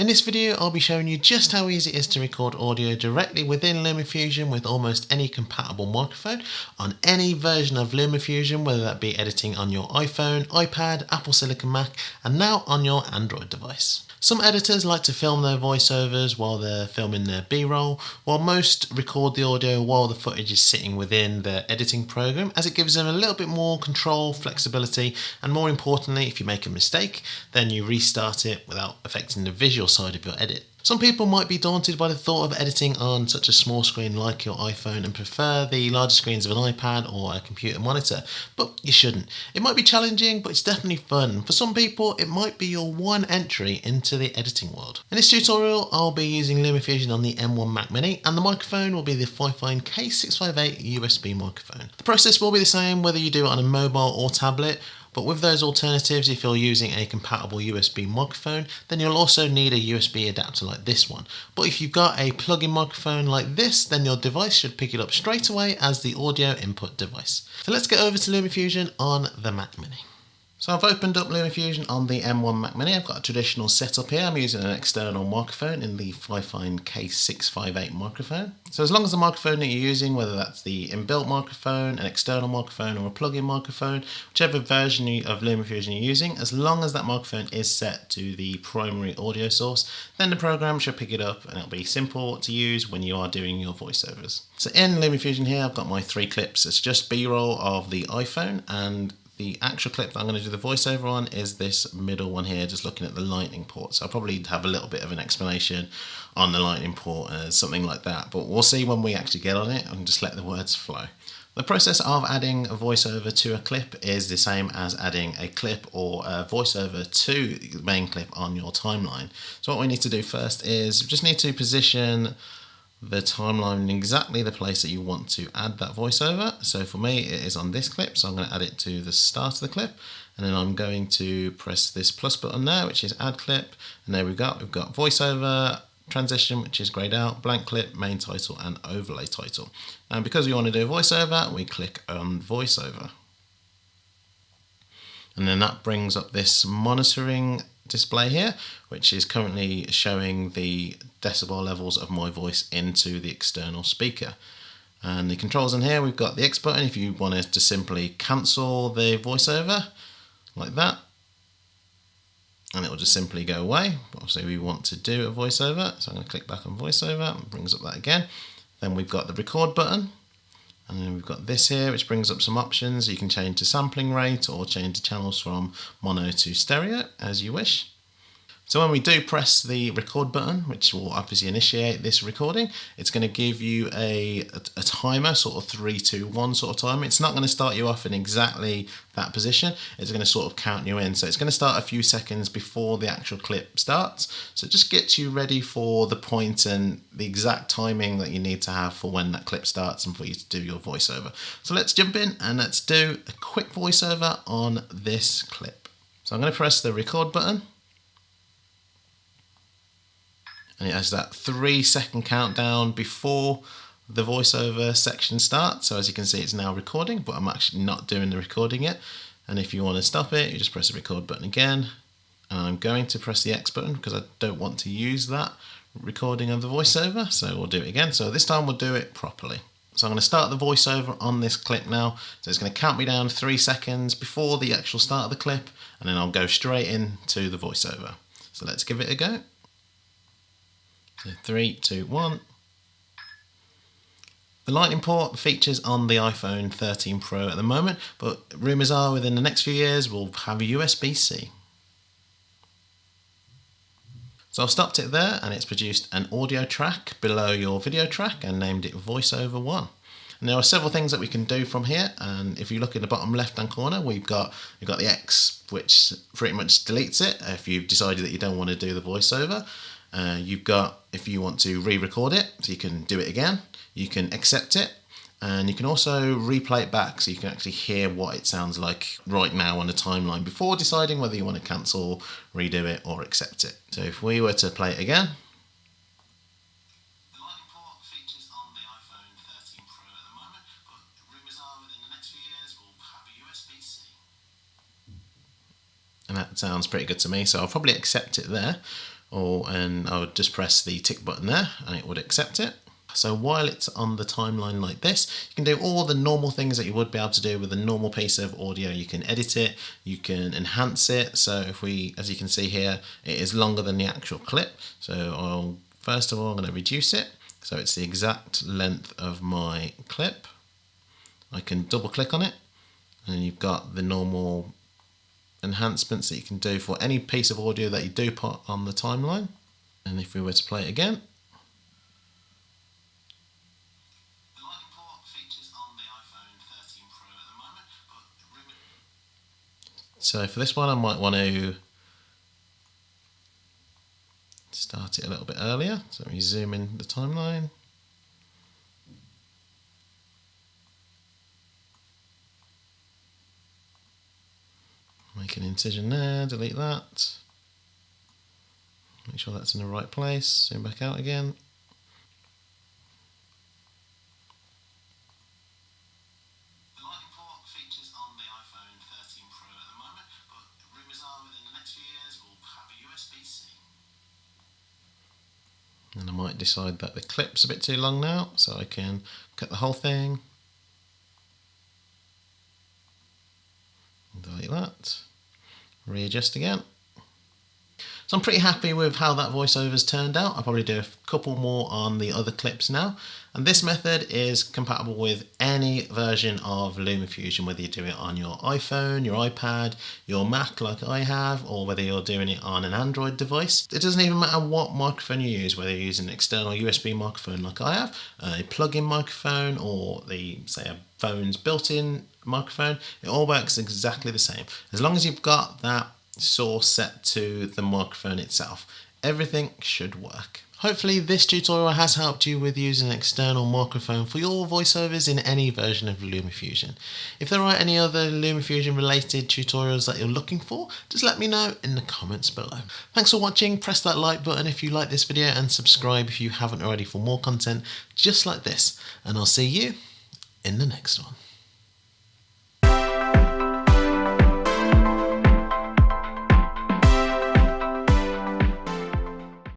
In this video I'll be showing you just how easy it is to record audio directly within LumaFusion with almost any compatible microphone on any version of LumaFusion whether that be editing on your iPhone, iPad, Apple Silicon Mac and now on your Android device. Some editors like to film their voiceovers while they're filming their B-roll, while most record the audio while the footage is sitting within their editing program as it gives them a little bit more control, flexibility and more importantly if you make a mistake then you restart it without affecting the visual side of your edit. Some people might be daunted by the thought of editing on such a small screen like your iPhone and prefer the larger screens of an iPad or a computer monitor, but you shouldn't. It might be challenging, but it's definitely fun. For some people, it might be your one entry into the editing world. In this tutorial, I'll be using LumaFusion on the M1 Mac Mini, and the microphone will be the Fifine K658 USB microphone. The process will be the same whether you do it on a mobile or tablet, but with those alternatives, if you're using a compatible USB microphone, then you'll also need a USB adapter like this one. But if you've got a plug-in microphone like this, then your device should pick it up straight away as the audio input device. So let's get over to LumaFusion on the Mac Mini. So I've opened up LumaFusion on the M1 Mac Mini. I've got a traditional setup here. I'm using an external microphone in the Fifine K658 microphone. So as long as the microphone that you're using, whether that's the inbuilt microphone, an external microphone or a plug-in microphone, whichever version of LumaFusion you're using, as long as that microphone is set to the primary audio source, then the program should pick it up and it'll be simple to use when you are doing your voiceovers. So in LumaFusion here, I've got my three clips. It's just B-roll of the iPhone and the actual clip that I'm going to do the voiceover on is this middle one here, just looking at the lightning port. So I'll probably have a little bit of an explanation on the lightning port, uh, something like that. But we'll see when we actually get on it and just let the words flow. The process of adding a voiceover to a clip is the same as adding a clip or a voiceover to the main clip on your timeline. So what we need to do first is just need to position the timeline in exactly the place that you want to add that voiceover. So for me, it is on this clip, so I'm going to add it to the start of the clip, and then I'm going to press this plus button there, which is add clip, and there we go. We've got voiceover, transition, which is grayed out, blank clip, main title, and overlay title. And because we want to do a voiceover, we click on voiceover. And then that brings up this monitoring display here, which is currently showing the decibel levels of my voice into the external speaker. And the controls in here, we've got the X button if you wanted to simply cancel the voiceover, like that. And it will just simply go away. Obviously we want to do a voiceover, so I'm going to click back on voiceover, and brings up that again. Then we've got the record button, and then we've got this here, which brings up some options. You can change the sampling rate or change the channels from mono to stereo as you wish. So when we do press the record button, which will obviously initiate this recording, it's going to give you a, a, timer, sort of three, two, one sort of timer. It's not going to start you off in exactly that position. It's going to sort of count you in. So it's going to start a few seconds before the actual clip starts. So it just gets you ready for the point and the exact timing that you need to have for when that clip starts and for you to do your voiceover. So let's jump in and let's do a quick voiceover on this clip. So I'm going to press the record button and it has that three second countdown before the voiceover section starts. So as you can see, it's now recording, but I'm actually not doing the recording yet. And if you want to stop it, you just press the record button again. And I'm going to press the X button because I don't want to use that recording of the voiceover. So we'll do it again. So this time we'll do it properly. So I'm going to start the voiceover on this clip now. So it's going to count me down three seconds before the actual start of the clip, and then I'll go straight into the voiceover. So let's give it a go. So three, two, one. The Lightning port features on the iPhone 13 Pro at the moment, but rumours are within the next few years we'll have a USB-C. So I've stopped it there and it's produced an audio track below your video track and named it VoiceOver 1. And there are several things that we can do from here and if you look in the bottom left hand corner we've got we've got the X which pretty much deletes it if you've decided that you don't want to do the voiceover uh, you've got, if you want to re-record it, so you can do it again, you can accept it, and you can also replay it back so you can actually hear what it sounds like right now on the timeline before deciding whether you want to cancel, redo it, or accept it. So if we were to play it again, and that sounds pretty good to me so I'll probably accept it there or and I would just press the tick button there and it would accept it. So while it's on the timeline like this, you can do all the normal things that you would be able to do with a normal piece of audio. You can edit it, you can enhance it. So if we, as you can see here, it is longer than the actual clip. So I'll, first of all, I'm going to reduce it. So it's the exact length of my clip. I can double click on it and you've got the normal enhancements that you can do for any piece of audio that you do put on the timeline. And if we were to play it again, So for this one, I might want to start it a little bit earlier. So we zoom in the timeline. Make an incision there, delete that. Make sure that's in the right place, zoom back out again. and I might decide that the clip's a bit too long now so I can cut the whole thing delete that readjust again so I'm pretty happy with how that voiceover's turned out. I'll probably do a couple more on the other clips now. And this method is compatible with any version of LumaFusion, whether you do it on your iPhone, your iPad, your Mac like I have, or whether you're doing it on an Android device. It doesn't even matter what microphone you use, whether you use an external USB microphone like I have, a plug-in microphone, or the, say, a phone's built-in microphone, it all works exactly the same. As long as you've got that source set to the microphone itself. Everything should work. Hopefully this tutorial has helped you with using an external microphone for your voiceovers in any version of LumaFusion. If there are any other LumaFusion related tutorials that you're looking for, just let me know in the comments below. Thanks for watching, press that like button if you like this video and subscribe if you haven't already for more content just like this and I'll see you in the next one.